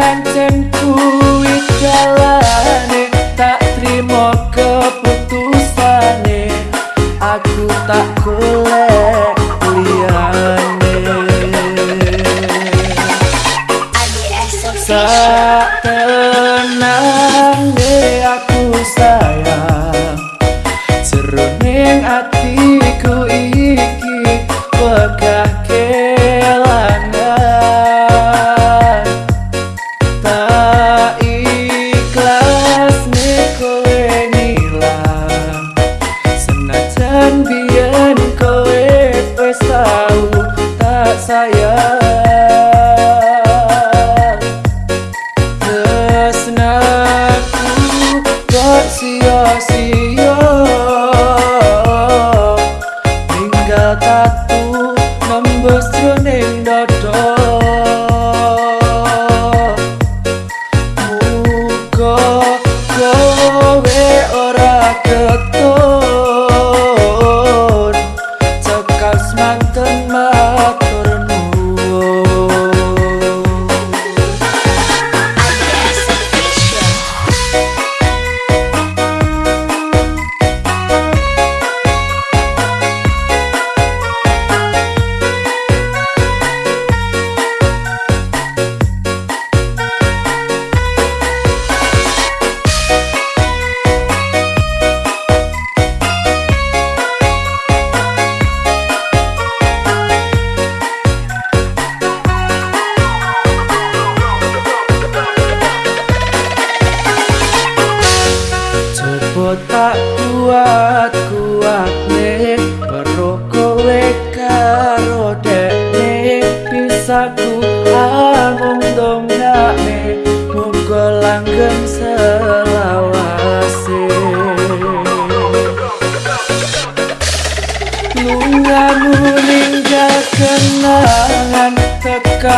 pancen kuwi jalane tak trimo keputusane. Aku tak golek liyane. Tak tenang aku sayang. Seruning ati sayang Tersenaku kok sia-sia Tinggal tatu nembus rening dada Muka kau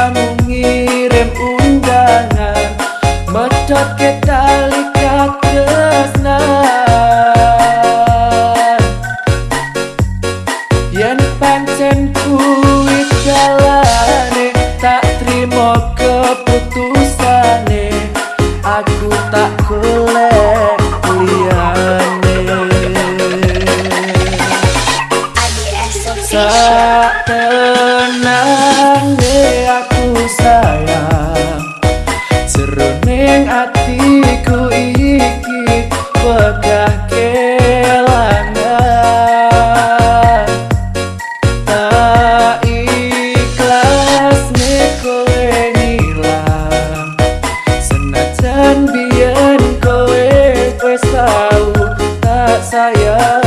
kamu ngirim undangan Medot ke tali kakresnan Yen pancen saya